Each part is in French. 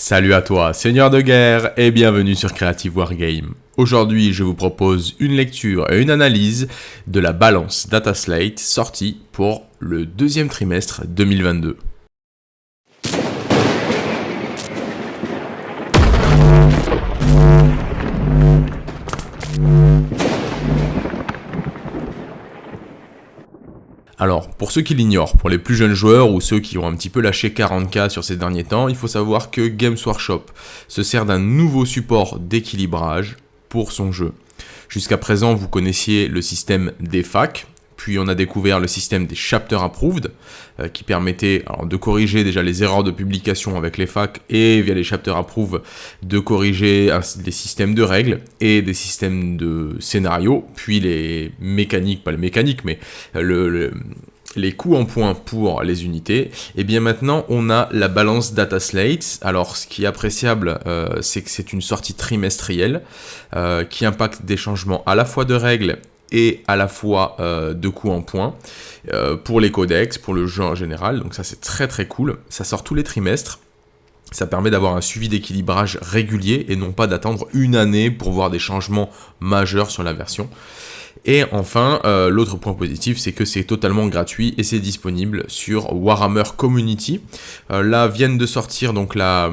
Salut à toi, seigneur de guerre, et bienvenue sur Creative Wargame. Aujourd'hui, je vous propose une lecture et une analyse de la balance Data Slate sortie pour le deuxième trimestre 2022. Alors, pour ceux qui l'ignorent, pour les plus jeunes joueurs ou ceux qui ont un petit peu lâché 40k sur ces derniers temps, il faut savoir que Games Workshop se sert d'un nouveau support d'équilibrage pour son jeu. Jusqu'à présent, vous connaissiez le système des facs, puis on a découvert le système des chapter approved, euh, qui permettait de corriger déjà les erreurs de publication avec les facs et via les chapter approved de corriger des systèmes de règles et des systèmes de scénarios, puis les mécaniques, pas les mécaniques, mais le, les coûts en points pour les unités, et bien maintenant on a la balance data slate. Alors ce qui est appréciable, euh, c'est que c'est une sortie trimestrielle euh, qui impacte des changements à la fois de règles et à la fois euh, de coups en points euh, pour les codex, pour le jeu en général. Donc ça c'est très très cool. Ça sort tous les trimestres. Ça permet d'avoir un suivi d'équilibrage régulier et non pas d'attendre une année pour voir des changements majeurs sur la version. Et enfin, euh, l'autre point positif, c'est que c'est totalement gratuit et c'est disponible sur Warhammer Community. Euh, là viennent de sortir donc la,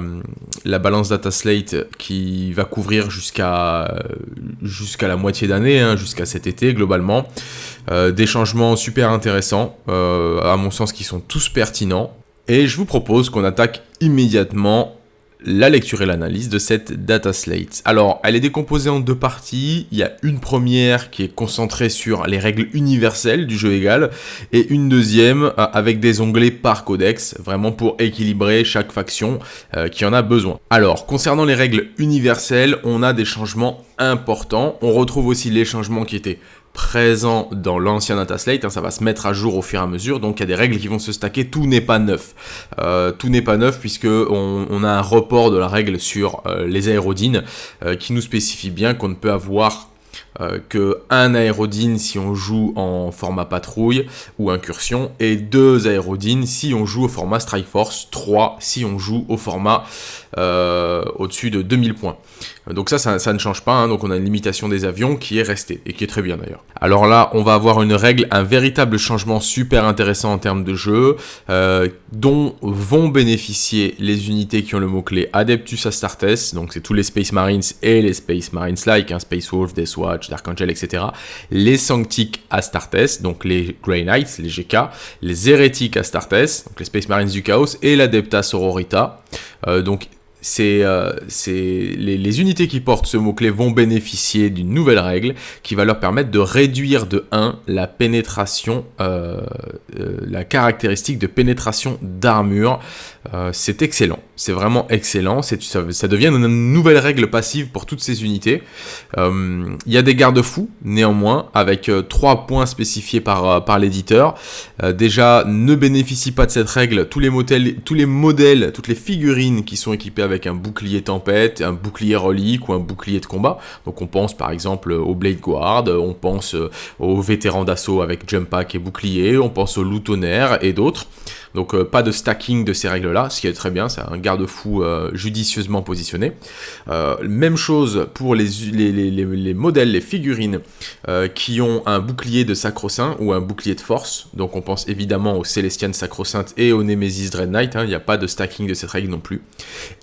la balance data slate qui va couvrir jusqu'à la moitié d'année, hein, jusqu'à cet été globalement. Euh, des changements super intéressants, à mon sens qui sont tous pertinents. Et je vous propose qu'on attaque immédiatement la lecture et l'analyse de cette data slate. Alors, elle est décomposée en deux parties. Il y a une première qui est concentrée sur les règles universelles du jeu égal et une deuxième euh, avec des onglets par codex, vraiment pour équilibrer chaque faction euh, qui en a besoin. Alors, concernant les règles universelles, on a des changements importants. On retrouve aussi les changements qui étaient présent dans l'ancien dataslate, hein, ça va se mettre à jour au fur et à mesure, donc il y a des règles qui vont se stacker, tout n'est pas neuf. Euh, tout n'est pas neuf puisque on, a un report de la règle sur euh, les aérodines euh, qui nous spécifie bien qu'on ne peut avoir que un aérodine si on joue en format patrouille ou incursion et deux aérodines si on joue au format Strike Force, 3 si on joue au format au-dessus de 2000 points. Donc ça, ça, ne change pas, hein. donc on a une limitation des avions qui est restée, et qui est très bien d'ailleurs. Alors là, on va avoir une règle, un véritable changement super intéressant en termes de jeu, euh, dont vont bénéficier les unités qui ont le mot-clé Adeptus Astartes, donc c'est tous les Space Marines et les Space Marines like, hein, Space Wolf, Death Watch, Dark Angel, etc. Les Sanctic Astartes, donc les Grey Knights, les GK, les Hérétiques Astartes, donc les Space Marines du Chaos, et l'Adepta Sororita. Euh, donc c'est euh, les, unités qui portent ce mot-clé vont bénéficier d'une nouvelle règle qui va leur permettre de réduire de 1 la pénétration, euh, euh, la caractéristique de pénétration d'armure. C'est excellent, c'est vraiment excellent, ça, devient une nouvelle règle passive pour toutes ces unités. Il y a des garde-fous, néanmoins, avec 3 points spécifiés par, l'éditeur. déjà, ne bénéficient pas de cette règle tous les, tous les modèles, toutes les figurines qui sont équipées avec un bouclier tempête, un bouclier relique ou un bouclier de combat. Donc on pense par exemple au Blade Guard, on pense aux vétérans d'assaut avec jump pack et bouclier, on pense au loup et d'autres. Donc euh, pas de stacking de ces règles-là, ce qui est très bien, c'est un garde-fou euh, judicieusement positionné. Euh, même chose pour les, les, modèles, les figurines qui ont un bouclier de sacro-saint ou un bouclier de force. Donc on pense évidemment aux Célestian sacro-sainte et au Nemesis Dread Knight, hein. il n'y a pas de stacking de cette règle non plus.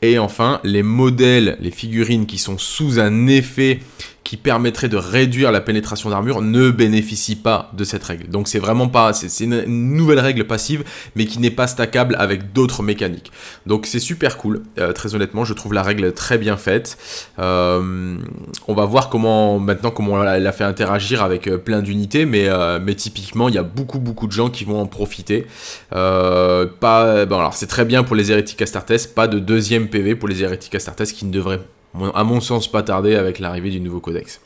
Et enfin, les modèles, les figurines qui sont sous un effet qui permettrait de réduire la pénétration d'armure ne bénéficie pas de cette règle. Donc c'est vraiment pas, c'est une nouvelle règle passive, mais qui n'est pas stackable avec d'autres mécaniques. Donc c'est super cool, euh, très honnêtement, je trouve la règle très bien faite. Euh, on va voir comment maintenant comment elle a fait interagir avec euh, plein d'unités, mais, mais typiquement il y a beaucoup beaucoup de gens qui vont en profiter. pas, bon alors c'est très bien pour les hérétiques Astartes, pas de deuxième PV pour les hérétiques Astartes qui ne devraient à mon sens pas tarder avec l'arrivée du nouveau codex.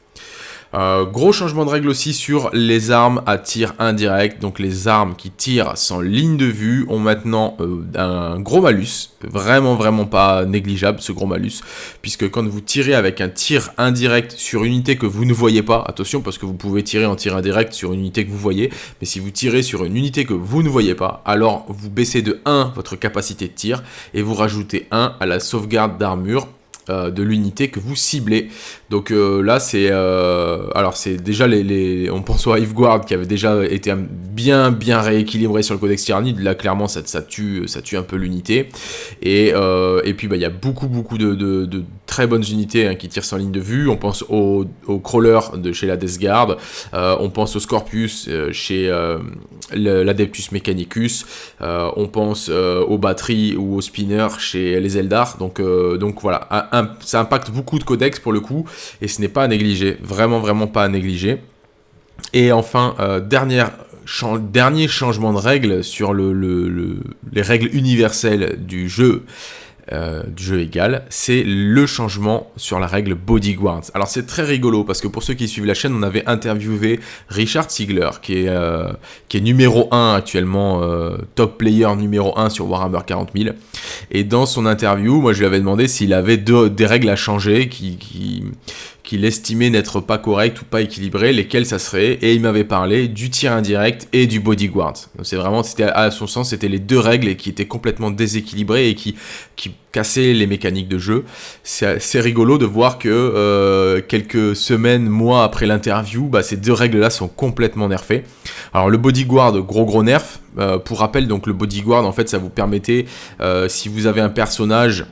Euh, gros changement de règle aussi sur les armes à tir indirect. Donc les armes qui tirent sans ligne de vue ont maintenant euh, un gros malus. Vraiment, vraiment pas négligeable ce gros malus. Puisque quand vous tirez avec un tir indirect sur une unité que vous ne voyez pas, attention parce que vous pouvez tirer en tir indirect sur une unité que vous voyez. Mais si vous tirez sur une unité que vous ne voyez pas, alors vous baissez de 1 votre capacité de tir et vous rajoutez 1 à la sauvegarde d'armure de l'unité que vous ciblez. Donc euh, là, c'est euh, alors c'est déjà les, on pense au Hiveguard qui avait déjà été bien bien rééquilibré sur le codex Tyrannide. Là, clairement, ça, tue ça un peu l'unité. Et, et puis bah il y a beaucoup beaucoup de, très bonnes unités hein, qui tirent sans ligne de vue. On pense au, au crawler de chez la Death Guard. on pense au Scorpius chez l'Adeptus Mechanicus. on pense aux batteries ou aux spinners chez les Eldar. Donc voilà. Ça impacte beaucoup de codex pour le coup, et ce n'est pas à négliger, vraiment vraiment pas à négliger. Et enfin, euh, dernier changement de règle sur les règles universelles du jeu, euh, du jeu égal, c'est le changement sur la règle Bodyguards. Alors c'est très rigolo parce que pour ceux qui suivent la chaîne, on avait interviewé Richard Ziegler qui est, euh, qui est numéro 1 actuellement, euh, top player numéro 1 sur Warhammer 40 000. Et dans son interview, moi je lui avais demandé s'il avait des règles à changer qui, qui, qu'il estimait n'être pas correct ou pas équilibré, lesquels ça serait, et il m'avait parlé du tir indirect et du bodyguard. C'est vraiment, c'était à son sens, c'était les deux règles qui étaient complètement déséquilibrées et qui, cassaient les mécaniques de jeu. C'est rigolo de voir que euh, quelques semaines, mois après l'interview, bah, ces deux règles-là sont complètement nerfées. Alors le bodyguard, gros gros nerf. Euh, pour rappel, donc le bodyguard, en fait, ça vous permettait, euh, si vous avez un personnage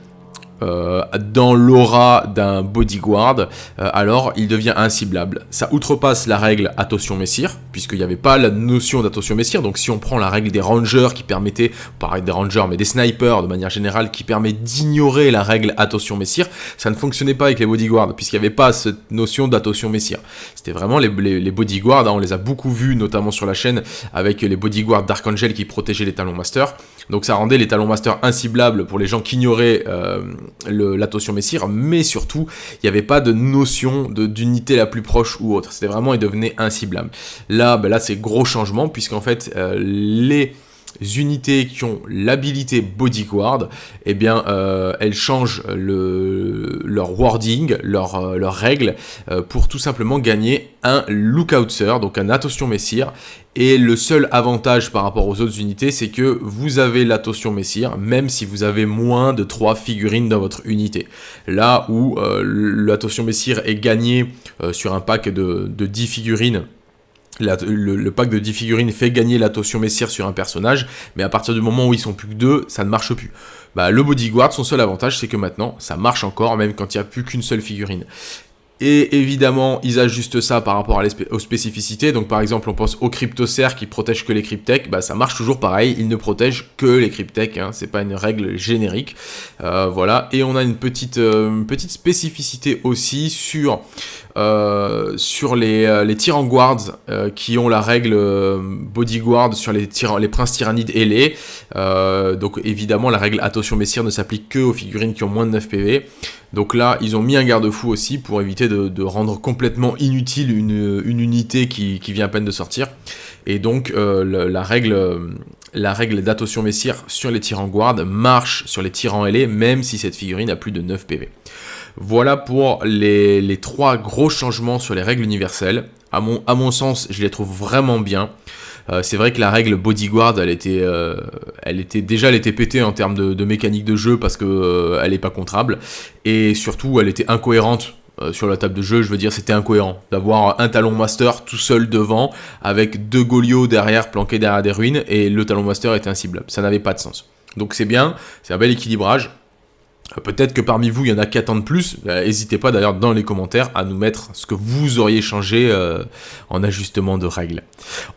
euh, dans l'aura d'un bodyguard, euh, alors il devient inciblable. Ça outrepasse la règle attention messire, puisqu'il n'y avait pas la notion d'attention messire, donc si on prend la règle des rangers qui permettait, pareil des rangers, mais des snipers de manière générale, qui permet d'ignorer la règle attention messire, ça ne fonctionnait pas avec les bodyguards, puisqu'il n'y avait pas cette notion d'attention messire. C'était vraiment les, bodyguards, hein, on les a beaucoup vus, notamment sur la chaîne, avec les bodyguards d'Archangel qui protégeaient les talons master, donc ça rendait les talons master inciblables pour les gens qui ignoraient euh, l'attention messire, mais surtout, il n'y avait pas de notion d'unité la plus proche ou autre. C'était vraiment, il devenait inciblable. Là, ben là c'est gros changement, puisqu'en fait, euh, les unités qui ont l'habilité bodyguard, eh bien, euh, elles changent le, leur wording, leur, euh, leurs règles, euh, pour tout simplement gagner un lookoutser, donc un attention messire. Et le seul avantage par rapport aux autres unités, c'est que vous avez l'attention messire, même si vous avez moins de 3 figurines dans votre unité. Là où l'attention messire est gagné sur un pack de, de 10 figurines, le, pack de 10 figurines fait gagner l'attention messire sur un personnage, mais à partir du moment où ils sont plus que deux, ça ne marche plus. Bah, le bodyguard, son seul avantage, c'est que maintenant, ça marche encore, même quand il n'y a plus qu'une seule figurine. Et évidemment, ils ajustent ça par rapport aux spécificités. Donc par exemple, on pense au cryptocer qui protège que les cryptech. Bah, ça marche toujours pareil, il ne protège que les cryptech. Hein. C'est pas une règle générique. Euh, voilà. Et on a une petite, euh, spécificité aussi sur, euh, les, les guards qui ont la règle bodyguard sur les, les princes tyrannides ailés. donc évidemment, la règle attention messire ne s'applique que aux figurines qui ont moins de 9 PV. Donc là, ils ont mis un garde-fou aussi pour éviter de, rendre complètement inutile une, unité qui, vient à peine de sortir. Et donc, euh, la, règle, la règle d'attention messire sur les tyrans guard marche sur les tyrans ailés, même si cette figurine a plus de 9 PV. Voilà pour les, trois gros changements sur les règles universelles. À à mon sens, je les trouve vraiment bien. Euh, c'est vrai que la règle bodyguard, elle était, euh, déjà, elle était pétée en termes de, mécanique de jeu parce que euh, elle est pas contrable et surtout, elle était incohérente. sur la table de jeu, je veux dire, c'était incohérent d'avoir un talon master tout seul devant, avec deux Golios derrière, planqués derrière des ruines, et le talon master était inciblable. Ça n'avait pas de sens. Donc c'est bien, c'est un bel équilibrage. Peut-être que parmi vous, il y en a qui attendent plus. Euh, n'hésitez pas d'ailleurs dans les commentaires à nous mettre ce que vous auriez changé euh, en ajustement de règles.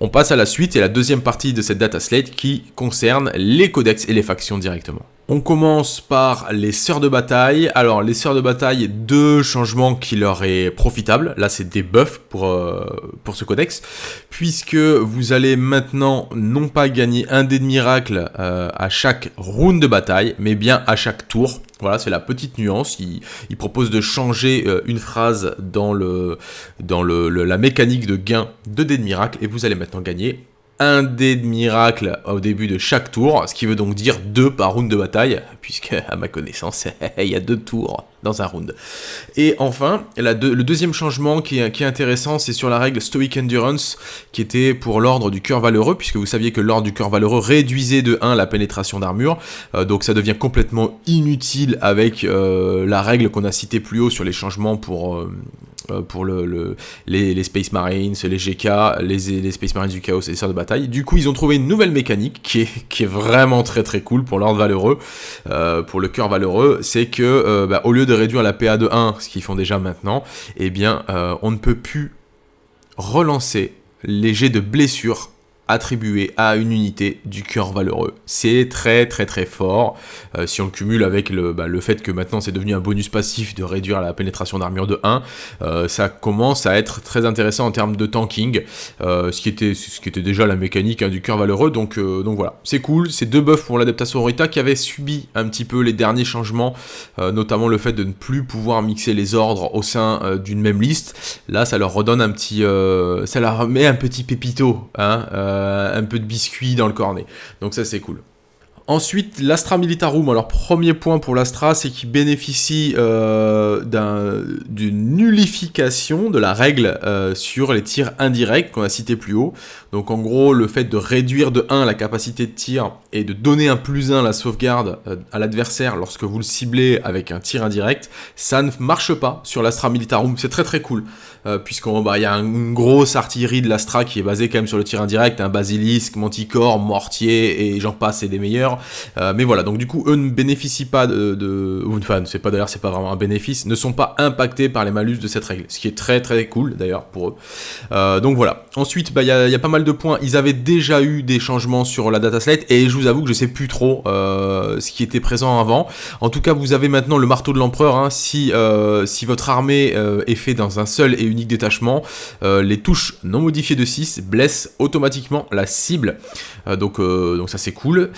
On passe à la suite et la deuxième partie de cette data slate qui concerne les codex et les factions directement. On commence par les sœurs de bataille. Alors les sœurs de bataille, deux changements qui leur est profitable. Là c'est des buffs pour, euh, pour ce codex. Puisque vous allez maintenant non pas gagner un dé de miracle euh, à chaque round de bataille, mais bien à chaque tour. Voilà, c'est la petite nuance. Il, propose de changer euh, une phrase dans, le, dans le, la mécanique de gain de dés de miracle. Et vous allez maintenant gagner un dé de miracle au début de chaque tour, ce qui veut donc dire deux par round de bataille, puisque à ma connaissance, il y a deux tours dans un round. Et enfin, le deuxième changement qui est, intéressant, c'est sur la règle Stoic Endurance, qui était pour l'ordre du cœur valeureux, puisque vous saviez que l'ordre du cœur valeureux réduisait de 1 la pénétration d'armure, euh, donc ça devient complètement inutile avec euh, la règle qu'on a citée plus haut sur les changements pour... Euh, pour le, les, Space Marines, les GK, les, Space Marines du Chaos et les Sœurs de Bataille. Du coup, ils ont trouvé une nouvelle mécanique qui est, vraiment très très cool pour l'ordre valeureux, pour le cœur valeureux, c'est que bah, au lieu de réduire la PA de 1, ce qu'ils font déjà maintenant, eh bien, euh, on ne peut plus relancer les jets de blessure attribué à une unité du cœur valeureux. C'est très très très fort. Euh, si on le cumule avec le, bah, le fait que maintenant c'est devenu un bonus passif de réduire la pénétration d'armure de 1, euh, ça commence à être très intéressant en termes de tanking, euh, ce, qui était, ce qui était déjà la mécanique hein, du cœur valeureux. Donc, donc voilà, c'est cool. C'est deux buffs pour l'adaptation Rita qui avait subi un petit peu les derniers changements, notamment le fait de ne plus pouvoir mixer les ordres au sein d'une même liste. Là, ça leur redonne un petit, ça leur met un petit pépito. Hein, un peu de biscuit dans le cornet. Donc ça c'est cool. Ensuite, l'Astra Militarum. Alors, premier point pour l'Astra, c'est qu'il bénéficie euh, d'une nullification de la règle euh, sur les tirs indirects qu'on a cité plus haut. Donc, en gros, le fait de réduire de 1 la capacité de tir et de donner un plus 1 la sauvegarde euh, à l'adversaire lorsque vous le ciblez avec un tir indirect, ça ne marche pas sur l'Astra Militarum. C'est très très cool. Puisqu'il bah, y a une grosse artillerie de l'Astra qui est basée quand même sur le tir indirect, un basilisque, manticore, mortier et j'en passe et des meilleurs. Euh, mais voilà, donc du coup, eux ne bénéficient pas de... enfin, c'est pas d'ailleurs, c'est pas vraiment un bénéfice, ne sont pas impactés par les malus de cette règle, ce qui est très très cool d'ailleurs pour eux. Euh, donc voilà. Ensuite, bah, il y, a pas mal de points. Ils avaient déjà eu des changements sur la data slate, et je vous avoue que je sais plus trop euh, ce qui était présent avant. En tout cas, vous avez maintenant le marteau de l'empereur. Hein. si, si votre armée est faite dans un seul et unique détachement, les touches non modifiées de 6 blessent automatiquement la cible. donc, donc ça c'est cool.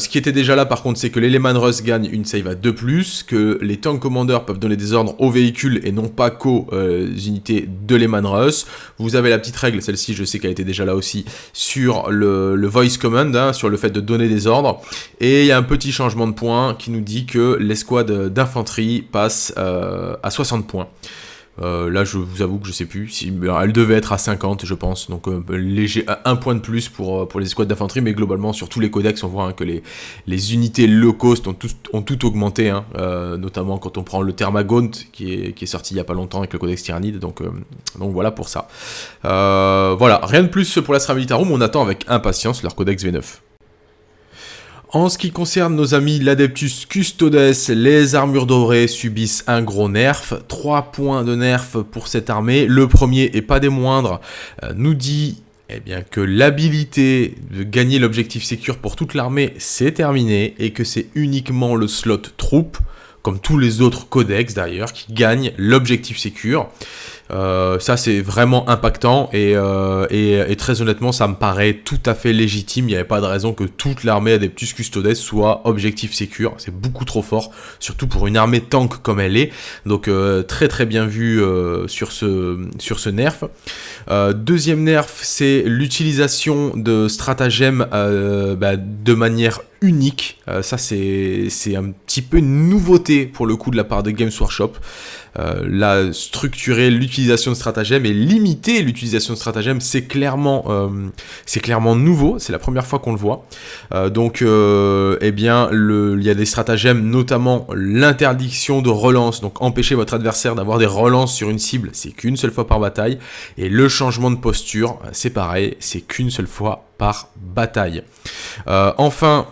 Ce qui était déjà là par contre, c'est que les Lehman Russ gagnent une save à 2+, que les Tank Commanders peuvent donner des ordres aux véhicules et non pas qu'aux euh, unités de Lehman Russ. Vous avez la petite règle, celle-ci je sais qu'elle était déjà là aussi, sur le, Voice Command, hein, sur le fait de donner des ordres. Et il y a un petit changement de point qui nous dit que l'escouade d'infanterie passe euh, à 60 points. Euh, là, je vous avoue que je sais plus. Si, elle devait être à 50, je pense. Donc, euh, un point de plus pour, euh, pour les escouades d'infanterie. Mais globalement, sur tous les codex, on voit hein, que les, unités low cost ont tout, augmenté. Hein. notamment quand on prend le est, qui est sorti il n'y a pas longtemps avec le codex Tyrannide. Donc, donc voilà pour ça. voilà, rien de plus pour l'Astra Militarum. On attend avec impatience leur codex V9. En ce qui concerne nos amis l'Adeptus Custodes, les armures dorées subissent un gros nerf. 3 points de nerf pour cette armée. Le premier, et pas des moindres, euh, nous dit eh bien, que l'habilité de gagner l'objectif sécure pour toute l'armée, c'est terminé, et que c'est uniquement le slot troupe, comme tous les autres codex d'ailleurs, qui gagne l'objectif sécure. Euh, ça c'est vraiment impactant euh, et, très honnêtement ça me paraît tout à fait légitime. Il n'y avait pas de raison que toute l'armée Adeptus Custodes soit objectif sécure. C'est beaucoup trop fort, surtout pour une armée tank comme elle est. Donc euh, très très bien vu sur, ce, sur ce nerf. deuxième nerf c'est l'utilisation de stratagèmes bah, de manière unique. ça c'est un petit peu une nouveauté pour le coup de la part de Games Workshop. Euh, la structurer l'utilisation de stratagèmes et limiter l'utilisation de stratagèmes, c'est clairement, euh, nouveau, c'est la première fois qu'on le voit. Euh, donc, eh bien, il y a des stratagèmes, notamment l'interdiction de relance, donc empêcher votre adversaire d'avoir des relances sur une cible, c'est qu'une seule fois par bataille, et le changement de posture, c'est pareil, c'est qu'une seule fois par bataille. enfin,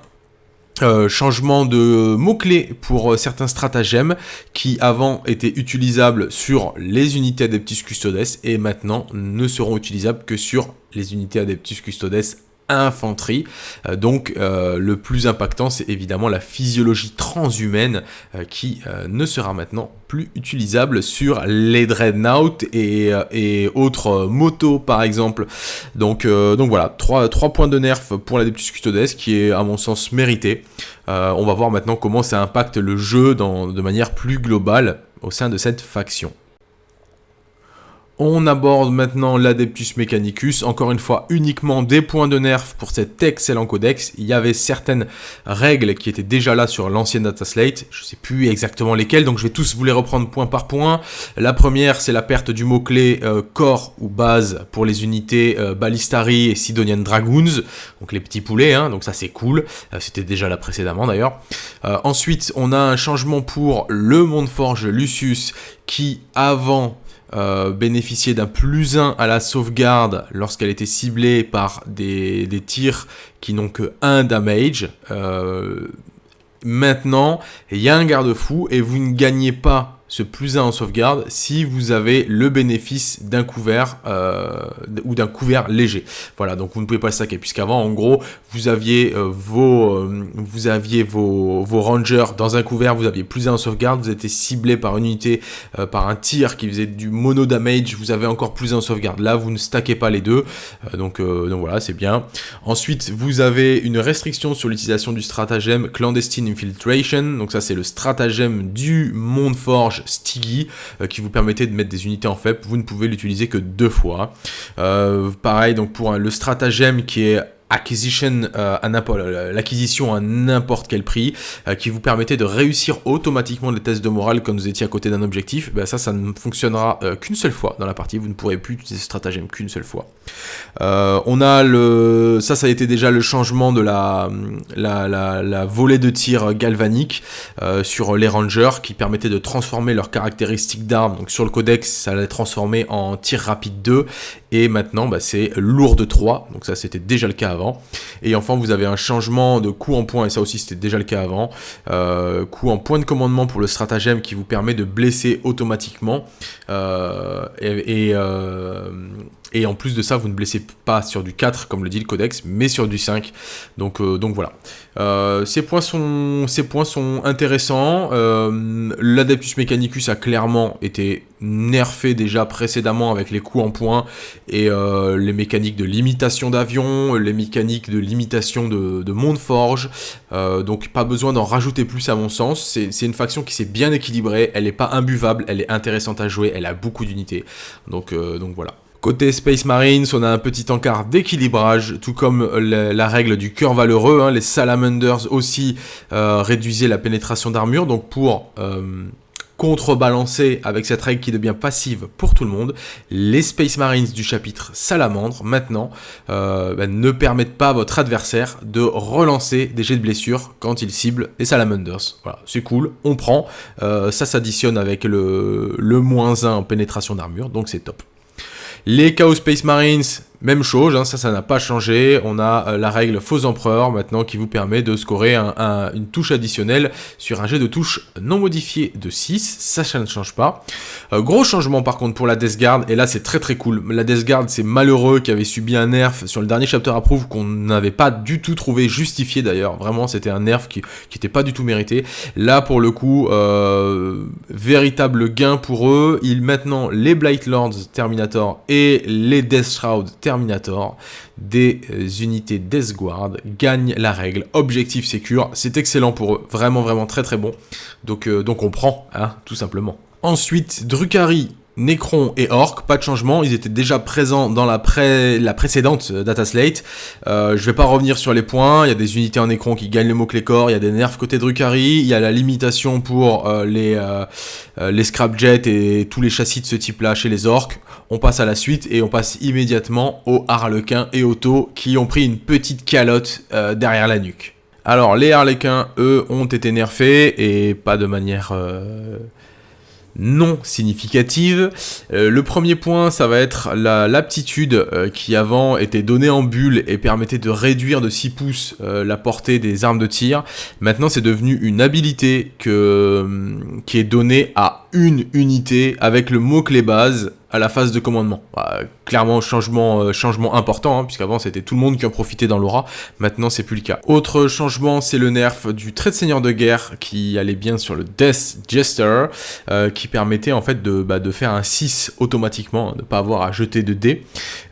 euh, changement de mots-clés pour euh, certains stratagèmes qui avant étaient utilisables sur les unités Adeptus Custodes et maintenant ne seront utilisables que sur les unités Adeptus Custodes infanterie. Euh, donc euh, le plus impactant, c'est évidemment la physiologie transhumaine euh, qui ne sera maintenant plus utilisable sur les Dreadnought et, autres motos par exemple. Donc, donc voilà, 3, points de nerf pour l'Adeptus Custodes qui est à mon sens mérité. on va voir maintenant comment ça impacte le jeu de manière plus globale au sein de cette faction. On aborde maintenant l'Adeptus Mechanicus, encore une fois uniquement des points de nerf pour cet excellent codex. Il y avait certaines règles qui étaient déjà là sur l'ancienne dataslate, je ne sais plus exactement lesquelles, donc je vais tous vous les reprendre point par point. La première, c'est la perte du mot-clé euh, corps ou base pour les unités euh, Ballistari et Sidonian Dragoons, donc les petits poulets, hein, donc ça c'est cool, euh, c'était déjà là précédemment d'ailleurs. ensuite, on a un changement pour le Forge Lucius qui avant euh, bénéficier d'un plus 1 à la sauvegarde lorsqu'elle était ciblée par des, tirs qui n'ont que 1 damage. Euh, maintenant, il y a un garde-fou et vous ne gagnez pas ce plus 1 en sauvegarde si vous avez le bénéfice d'un couvert euh, ou d'un couvert léger. Voilà, donc vous ne pouvez pas saquer, puisqu'avant, en gros, vous aviez, euh, vos, euh, vous aviez vos, vos, rangers dans un couvert, vous aviez plus 1 en sauvegarde, vous étiez ciblé par une unité, par un tir qui faisait du mono damage, vous avez encore plus 1 en sauvegarde. Là, vous ne stackez pas les deux, donc, donc voilà, c'est bien. Ensuite, vous avez une restriction sur l'utilisation du stratagème Clandestine Infiltration, donc ça c'est le stratagème du Monde Forge Stiggy euh, qui vous permettait de mettre des unités en FEP. Vous ne pouvez l'utiliser que deux fois. Euh, pareil, donc pour le stratagème qui est acquisition euh, n'importe l'acquisition à n'importe quel prix euh, qui vous permettait de réussir automatiquement les tests de morale quand vous étiez à côté d'un objectif ben ça ça ne fonctionnera euh, qu'une seule fois dans la partie. Vous ne pourrez plus utiliser ce stratagème qu'une seule fois. On a le ça ça a été déjà le changement de la la, la, volée de tir galvanique sur les rangers qui permettait de transformer leurs caractéristiques d'armes. Donc sur le codex ça allait transformer en tir rapide 2 et maintenant bah, c'est lourd de 3 donc ça c'était déjà le cas et enfin, vous avez un changement de coup en point, et ça aussi c'était déjà le cas avant. Euh, coup en point de commandement pour le stratagème qui vous permet de blesser automatiquement. Euh, et, euh, et en plus de ça, vous ne blessez pas sur du 4, comme le dit le codex, mais sur du 5. Donc, euh, donc voilà. Euh, ces, points sont, points intéressants. Euh, L'Adeptus Mechanicus a clairement été nerfé déjà précédemment avec les coups en point et les mécaniques de limitation d'avion, les mécaniques de limitation de, de monde forge. donc pas besoin d'en rajouter plus à mon sens. C'est une faction qui s'est bien équilibrée, elle n'est pas imbuvable, elle est intéressante à jouer, elle a beaucoup d'unités. Donc voilà. Côté Space Marines, on a un petit encart d'équilibrage, tout comme la, règle du cœur valeureux. Hein. les Salamanders aussi euh, réduisaient la pénétration d'armure, donc pour euh, contrebalancer avec cette règle qui devient passive pour tout le monde, les Space Marines du chapitre Salamandre, maintenant, euh, ben, ne permettent pas à votre adversaire de relancer des jets de blessure quand il cible les Salamanders. Voilà, c'est cool, on prend, ça s'additionne avec le, moins 1 en pénétration d'armure, donc c'est top. Les Chaos Space Marines, même chose, hein, ça, ça n'a pas changé. On a euh, la règle faux empereur maintenant qui vous permet de scorer une touche additionnelle sur un jet de touche non modifié de 6. Ça, ça ne change pas. Euh, gros changement par contre pour la Death Guard, et là c'est très très cool. La Death Guard, c'est malheureux qui avait subi un nerf sur le dernier chapter approve qu'on n'avait pas du tout trouvé justifié d'ailleurs. Vraiment, c'était un nerf qui n'était pas du tout mérité. Là, pour le coup, euh, véritable gain pour eux. Ils maintenant les Blight Lords Terminator et les Death Shroud Terminator Terminator, des euh, unités Death Guard gagnent la règle. Objectif sécure, c'est excellent pour eux, vraiment vraiment très très bon. Donc, euh, donc on prend, hein, tout simplement. Ensuite, Drukhari Necron et Orc, pas de changement, ils étaient déjà présents dans la, précédente euh, Data Slate. Euh, je vais pas revenir sur les points, il y a des unités en Necron qui gagnent le mot-clé corps, il y a des nerfs côté Drukhari, il y a la limitation pour euh, les, les Scrapjets et tous les châssis de ce type-là chez les Orcs. On passe à la suite et on passe immédiatement aux Harlequins et Auto qui ont pris une petite calotte derrière la nuque. Alors les Harlequins, eux, ont été nerfés et pas de manière non significative. Euh, le premier point, ça va être l'aptitude euh, qui avant était donnée en bulle et permettait de réduire de 6 pouces euh, la portée des armes de tir. Maintenant, c'est devenu une habilité que, qui est donnée à une unité avec le mot-clé base à la phase de commandement. Bah, clairement, changement, euh, changement important, hein, puisqu'avant c'était tout le monde qui en profitait dans l'aura, maintenant c'est plus le cas. Autre changement, c'est le nerf du trait de seigneur de guerre qui allait bien sur le Death Jester, euh, qui permettait en fait de, bah, faire un 6 automatiquement, hein, de ne pas avoir à jeter de dés.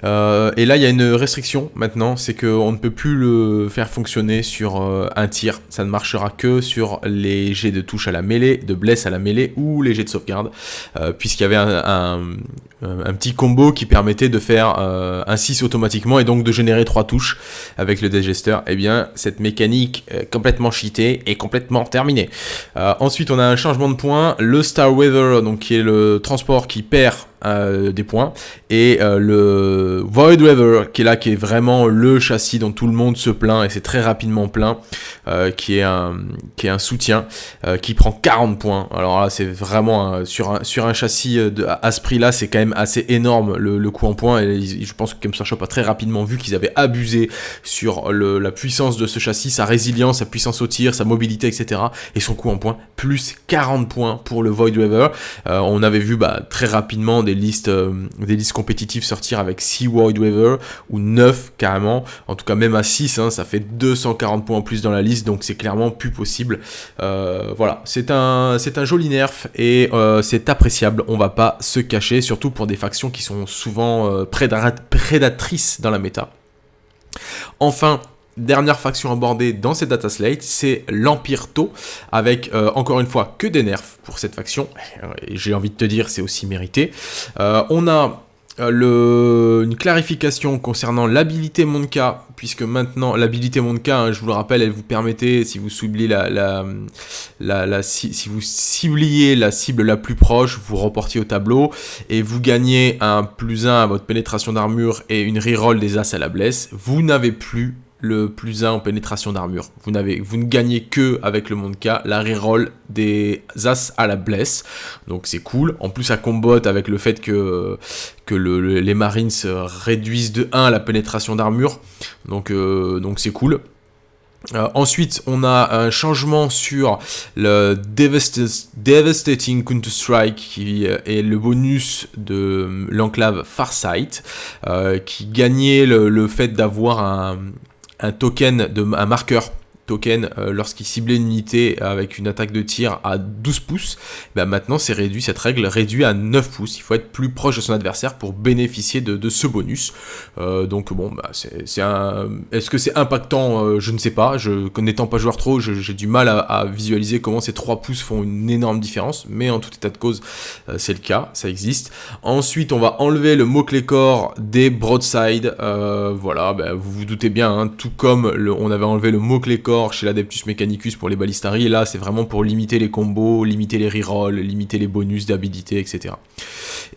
Euh, et là, il y a une restriction maintenant, c'est qu'on ne peut plus le faire fonctionner sur un tir, ça ne marchera que sur les jets de touche à la mêlée, de bless à la mêlée ou les jets de sauvegarde, puisqu'il y avait un petit combo qui permettait de faire euh, un 6 automatiquement et donc de générer 3 touches avec le Digester, eh bien cette mécanique complètement cheatée est complètement terminée. Euh, ensuite on a un changement de point, le Star Weather, donc qui est le transport qui perd euh, des points. Et euh, le Void River, qui est là, qui est vraiment le châssis dont tout le monde se plaint, et c'est très rapidement plein, euh, qui, est un, qui est un soutien, qui prend 40 points. Alors là, c'est vraiment, sur, un, sur un châssis de, à ce prix-là, c'est quand même assez énorme le, coût en points, et je pense que Games Shop a très rapidement vu qu'ils avaient abusé sur la puissance de ce châssis, sa résilience, sa puissance au tir, sa mobilité, etc. Et son coût en points, plus 40 points pour le Void River. on avait vu bah, très rapidement des listes, euh, des listes compétitives sortir avec 6 Void Waver ou 9 carrément. En tout cas, même à 6, hein, ça fait 240 points en plus dans la liste, donc c'est clairement plus possible. Euh, voilà, c'est un, joli nerf et euh, c'est appréciable, on va pas se cacher, surtout pour des factions qui sont souvent prédatrices dans la méta. Enfin, Dernière faction abordée dans cette data slate, c'est l'Empire Tau, avec euh, encore une fois que des nerfs pour cette faction. J'ai envie de te dire, c'est aussi mérité. Euh, on a euh, le, une clarification concernant l'habilité Monka, puisque maintenant l'habilité Monka, hein, je vous le rappelle, elle vous permettait, si vous cibliez la, la, la, si, vous cibliez la cible la plus proche, vous reportiez au tableau et vous gagnez un plus 1 à votre pénétration d'armure et une reroll des as à la blesse. Vous n'avez plus le plus 1 en pénétration d'armure. Vous, vous ne gagnez que avec le K la reroll des As à la blesse. Donc c'est cool. En plus ça combote avec le fait que, les Marines réduisent de 1 la pénétration d'armure. Donc euh, c'est cool. Euh, ensuite, on a un changement sur le Devastating Counter-Strike qui euh, est le bonus de l'enclave Farsight qui gagnait le fait d'avoir un, un token, de, un marqueur token euh, lorsqu'il ciblait une unité avec une attaque de tir à 12 pouces, bah maintenant c'est réduit, cette règle réduit à 9 pouces. Il faut être plus proche de son adversaire pour bénéficier de, ce bonus. Euh, donc bon, bah, c'est un... Est-ce que c'est impactant? Euh, Je ne sais pas. Je, n'étant pas joueur trop, j'ai du mal à, visualiser comment ces 3 pouces font une énorme différence. Mais en tout état de cause, c'est le cas, ça existe. Ensuite, on va enlever le mot-clé corps des broadside. voilà, bah, vous vous doutez bien, hein, tout comme on avait enlevé le mot-clé corps chez l'Adeptus Mechanicus pour les balistari, et là c'est vraiment pour limiter les combos, limiter les rerolls, limiter les bonus d'habilité, etc.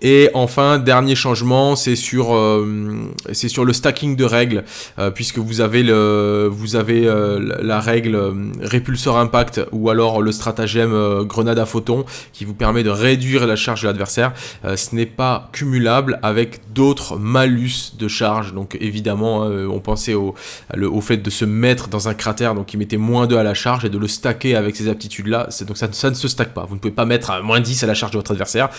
Et enfin, dernier changement, c'est sur, euh, sur le stacking de règles, euh, puisque vous avez, le, vous avez euh, la règle répulseur impact ou alors le stratagème grenade à photon qui vous permet de réduire la charge de l'adversaire. ce n'est pas cumulable avec d'autres malus de charge, donc évidemment, on pensait au, au fait de se mettre dans un cratère, donc qui mettait moins 2 à la charge et de le stacker avec ces aptitudes-là. Donc ça, ça, ne se stack pas. Vous ne pouvez pas mettre moins 10 à la charge de votre adversaire.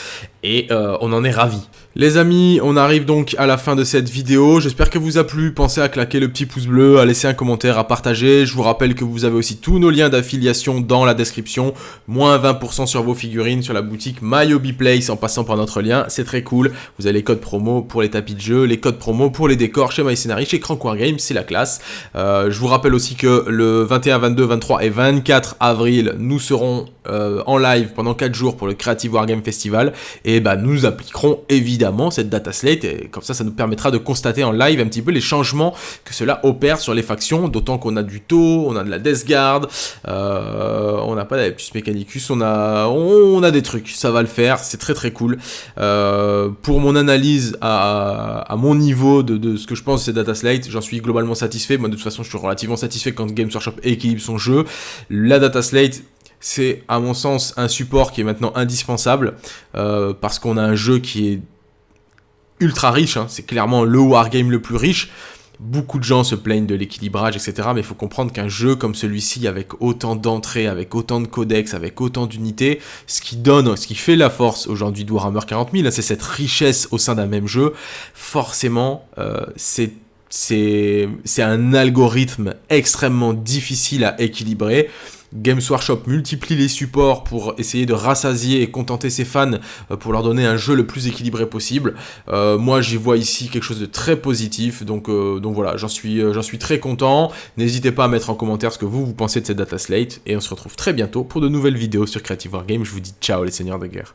Et on en est ravi. Les amis, on arrive donc à la fin de cette vidéo. J'espère que vous a plu. Pensez à claquer le petit pouce bleu, à laisser un commentaire, à partager. Je vous rappelle que vous avez aussi tous nos liens d'affiliation dans la description. Moins 20% sur vos figurines sur la boutique MyHobbyPlace en passant par notre lien. C'est très cool. Vous avez les codes promo pour les tapis de jeu, les codes promo pour les décors chez MyScenari, chez Crank Games, c'est la classe. Euh, je vous rappelle aussi que le 21, 22, 23 et 24 avril, nous serons euh, en live pendant 4 jours pour le Creative Wargame Festival. Et bah, nous appliquerons évidemment cette data slate, et comme ça, ça nous permettra de constater en live un petit peu les changements que cela opère sur les factions, d'autant qu'on a du taux, on a de la Death Guard, euh, on n'a pas d'Adeptus Mechanicus, on a, on a des trucs, ça va le faire, c'est très très cool. Euh, pour mon analyse à, à mon niveau de, de, ce que je pense de cette data slate, j'en suis globalement satisfait, moi de toute façon je suis relativement satisfait quand Games Workshop équilibre son jeu. La data slate, c'est à mon sens un support qui est maintenant indispensable euh, parce qu'on a un jeu qui est ultra riche, hein. c'est clairement le wargame le plus riche, Beaucoup de gens se plaignent de l'équilibrage, etc. Mais il faut comprendre qu'un jeu comme celui-ci, avec autant d'entrées, avec autant de codex, avec autant d'unités, ce qui donne, ce qui fait la force aujourd'hui de Warhammer 40 000, c'est cette richesse au sein d'un même jeu. Forcément, euh, c'est c'est un algorithme extrêmement difficile à équilibrer. Games Workshop multiplie les supports pour essayer de rassasier et contenter ses fans euh, pour leur donner un jeu le plus équilibré possible. Euh, moi, j'y vois ici quelque chose de très positif, donc, euh, voilà, j'en suis, j'en suis très content. N'hésitez pas à mettre en commentaire ce que vous, vous pensez de cette data slate, et on se retrouve très bientôt pour de nouvelles vidéos sur Creative Wargame. Je vous dis ciao les seigneurs de guerre.